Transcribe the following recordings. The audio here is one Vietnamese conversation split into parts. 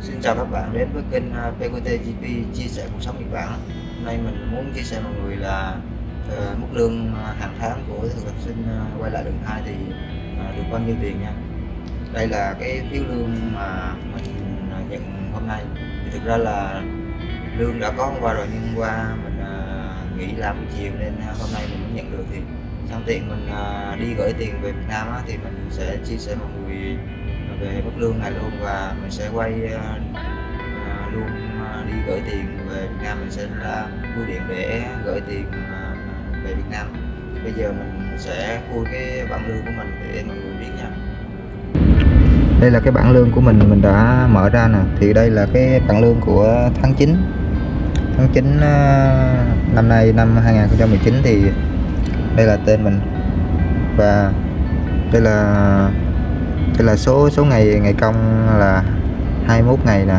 Xin chào các bạn đến với kênh à, PQTGP chia sẻ cuộc sống Nhật Bản. Hôm nay mình muốn chia sẻ mọi người là uh, mức lương à, hàng tháng của thực tập sinh uh, quay lại đường hai thì uh, được bao nhiêu tiền nha. Đây là cái phiếu lương mà mình nhận hôm nay. Thì thực ra là lương đã có hôm qua rồi nhưng qua mình uh, nghỉ làm chiều nên hôm nay mình mới nhận được thì Xong tiện mình uh, đi gửi tiền về Việt Nam á, thì mình sẽ chia sẻ mọi người về mức lương này luôn và mình sẽ quay uh, luôn uh, đi gửi tiền về Việt Nam. Mình sẽ là bưu điện để gửi tiền uh, về Việt Nam. Thì bây giờ mình sẽ khui cái bảng lương của mình để mọi người biết nha. Đây là cái bảng lương của mình mình đã mở ra nè. Thì đây là cái bảng lương của tháng 9 tháng 9 uh, năm nay năm 2019 thì đây là tên mình. Và đây là đây là số số ngày ngày công là 21 ngày nè.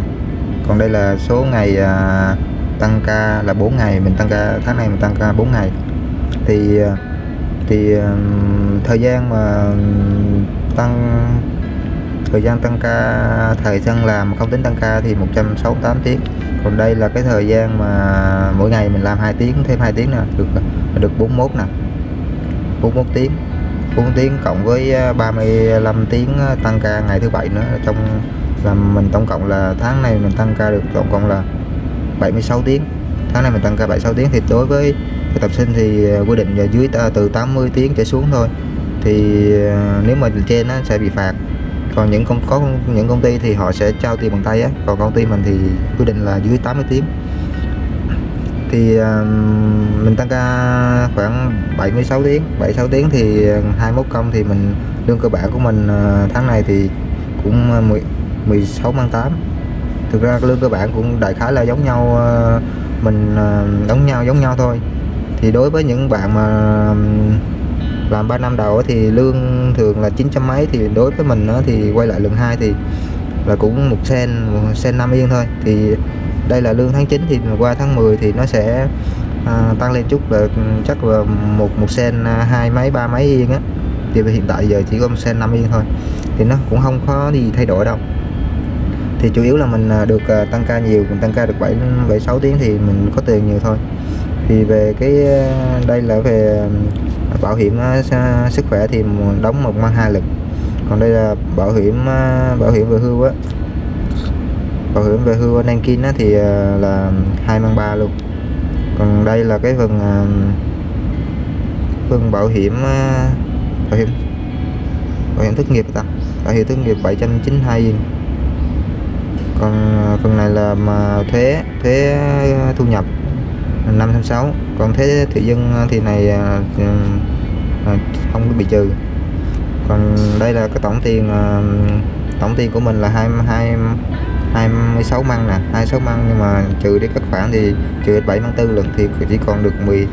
Còn đây là số ngày à, tăng ca là 4 ngày mình tăng ca tháng này mình tăng ca 4 ngày. Thì à, thì à, thời gian mà tăng thời gian tăng ca thời gian làm không tính tăng ca thì 168 tiếng. Còn đây là cái thời gian mà mỗi ngày mình làm 2 tiếng thêm 2 tiếng nè được được 41 nè. 41 tiếng. 4 tiếng cộng với à, 35 tiếng à, tăng ca ngày thứ bảy nữa. Trong là mình tổng cộng là tháng này mình tăng ca được tổng cộng là 76 tiếng. Tháng này mình tăng ca 76 tiếng. Thì đối với thực tập sinh thì à, quy định là dưới từ 80 tiếng trở xuống thôi. Thì nếu mà trên nó sẽ bị phạt. Còn những công, có những công ty thì họ sẽ trao tiền bằng tay á. Còn công ty mình thì quy định là dưới 80 tiếng thì mình tăng ca khoảng 76 tiếng. 76 tiếng thì ờ, 21 công thì mình lương cơ bản của mình ờ, tháng này thì cũng ờ, 10, 16 mang 8 thực ra lương cơ bản cũng đại khái là giống nhau mình uh, giống nhau giống nhau thôi. Thì đối với những bạn mà làm 3 năm đầu thì lương thường là 900 mấy thì đối với mình thì quay lại lần hai thì là cũng một sen một sen 5 yên thôi. Thì đây là lương tháng 9 thì qua tháng 10 thì nó sẽ à, tăng lên chút là chắc là một một sen à, hai mấy ba mấy yên á. Thì hiện tại giờ chỉ có một sen 5 yên thôi. Thì nó cũng không có gì thay đổi đâu. Thì chủ yếu là mình à, được à, tăng ca nhiều mình tăng ca được 7 7 6 tiếng thì mình có tiền nhiều thôi. Thì về cái đây là về bảo hiểm sức khỏe thì đóng một mang hai lần còn đây là bảo hiểm à, bảo hiểm về hưu á. Bảo hiểm về hưu anh Nankin á, thì à, là hai mang ba luôn. Còn đây là cái phần à, phần bảo hiểm bảo hiểm bảo hiểm thất nghiệp ta. Bảo hiểm thất nghiệp 792 yên. Còn phần này là mà thuế thuế thu nhập 506 còn thuế thị dân thì này không có bị trừ còn đây là cái tổng tiền ờ, tổng tiền của mình là 22 26 măng nè 26 măng. Nhưng mà trừ đi các khoản thì trừ 7 măng tư lần thì chỉ còn được 10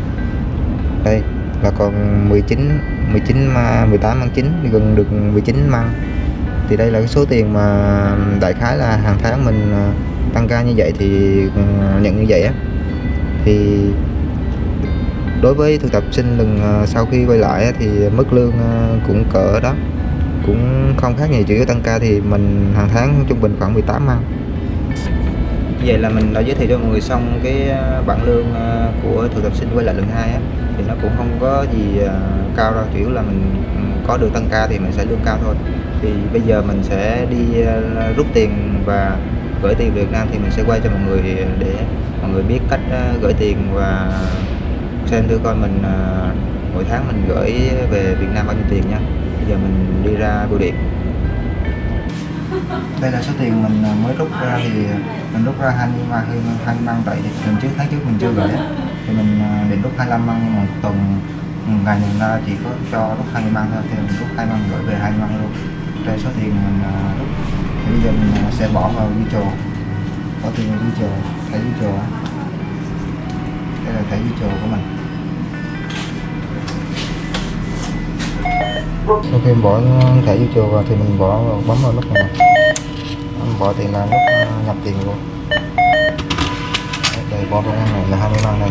đây, là còn 19 19 18 măng 9 gần được 19 măng. Thì đây là cái số tiền mà đại khái là hàng tháng mình ờ, tăng ca như vậy thì ừ, nhận như vậy á. Thì đối với thực tập sinh lần ờ, sau khi quay lại thì mức lương ờ, cũng cỡ đó. Cũng không khác nhiều chỉ có tăng ca thì mình hàng tháng trung bình khoảng 18 măng vậy là mình đã giới thiệu cho mọi người xong cái ờ, bảng lương của thực tập sinh quay lại lần hai á, thì nó cũng không có gì cao đâu. Chủ yếu là mình ừ, có được tăng ca thì mình sẽ lương cao thôi. Thì bây giờ mình sẽ đi rút tiền và gửi tiền Việt Nam thì mình sẽ quay cho mọi người để mọi người biết cách gửi tiền và xem thử coi mình à, mỗi tháng mình gửi về Việt Nam bao nhiêu tiền nha. Bây giờ mình đi ra bưu điện. Đây là số tiền mình à, mới rút ra thì à, mình rút ra 20 măng 20 măng tại lần trước, tháng trước mình chưa gửi thì mình định rút 25 măng nhưng mà tuần ừ, ngày mình ra chỉ có cho rút 20 măng thôi, thì mình rút 2 măng gửi về 2 măng luôn. Đây số tiền mình rút. Thì bây giờ mình sẽ bỏ vào virtual bỏ tiền vào virtual thẻ virtual đây là thẻ video của mình. Sau khi bỏ thẻ YouTube vào thì mình bỏ bấm vào nút này bỏ tiền là nút à, nhập tiền luôn. Đây bỏ vào ngăn này là 20 măng này.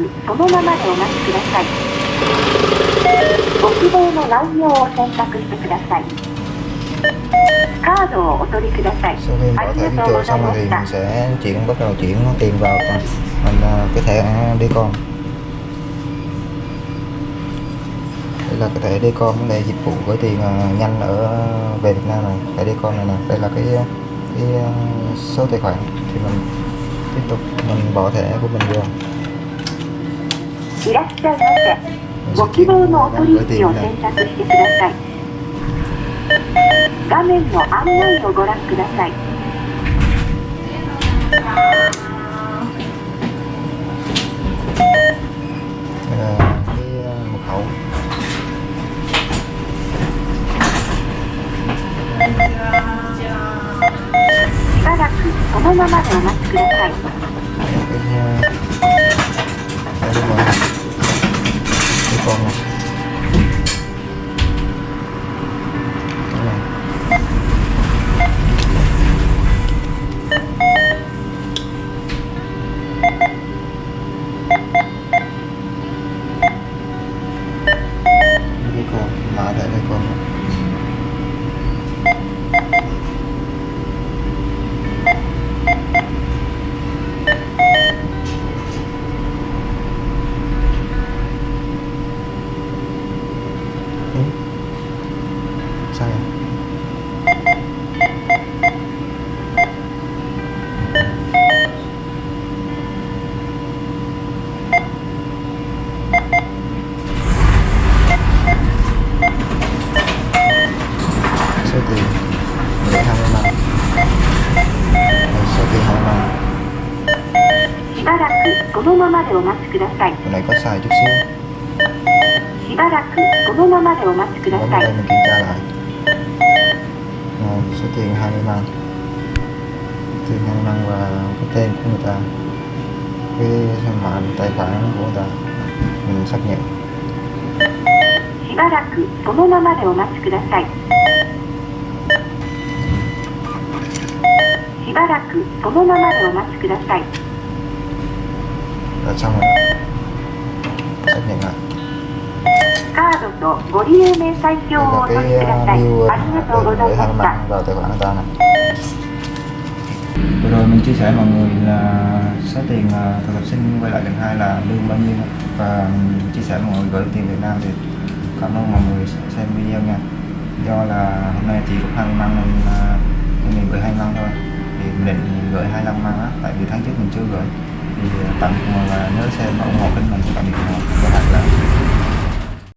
くそのままでお待ちくださいご希望の内容を選択してくださいカードをお取りください sau khi あ bỏ り thẻ が đi とう chùa ござい xong ま rồi thì した mình sẽ chuyển bắt đầu chuyển tiền vào mình à, cái thẻ đi con đây là cái thẻ đi con vấn đề dịch vụ với tiền à, nhanh ở về Việt Nam này thẻ đi con này nè đây là cái cái à, số tài khoản thì mình tiếp tục mình bỏ thẻ của mình vô いらっしゃいませご希望のお取引を選択してください。画面の案内をご覧ください đây là cái à, mật khẩu しばらくそのままでお待ちください cái à, đây đúng rồi đi con này Đây này. đi con mã thẻ đây con Ừ. sao vậy số tiền để hai mươi năm Đây, số tiền hai mươi năm しばらのままで。このままでお待ちください。我们等下来。嗯，是？このままでお待ちください。しばらくこのままでお待ちください。しばらくこのままでお待ちください。là xong rồi. Xác nhận lại đây là cái uh, view uh, để hàng mạng vào tài khoản của ta này vừa rồi mình chia sẻ mọi người là số tiền thực tập sinh quay lại lần hai là lương bao nhiêu. Và mình chia sẻ mọi người gửi tiền Việt Nam thì cảm ơn mọi người xem video nha. Do là hôm nay chỉ có 20 măng nên mình, mình gửi 2 măng thôi. Thì mình định gửi 25 măng á tại vì tháng trước mình chưa gửi thì tạm biệt mọi người. Nhớ xem ủng hộ kênh mình, tạm biệt mọi người. Các bạn là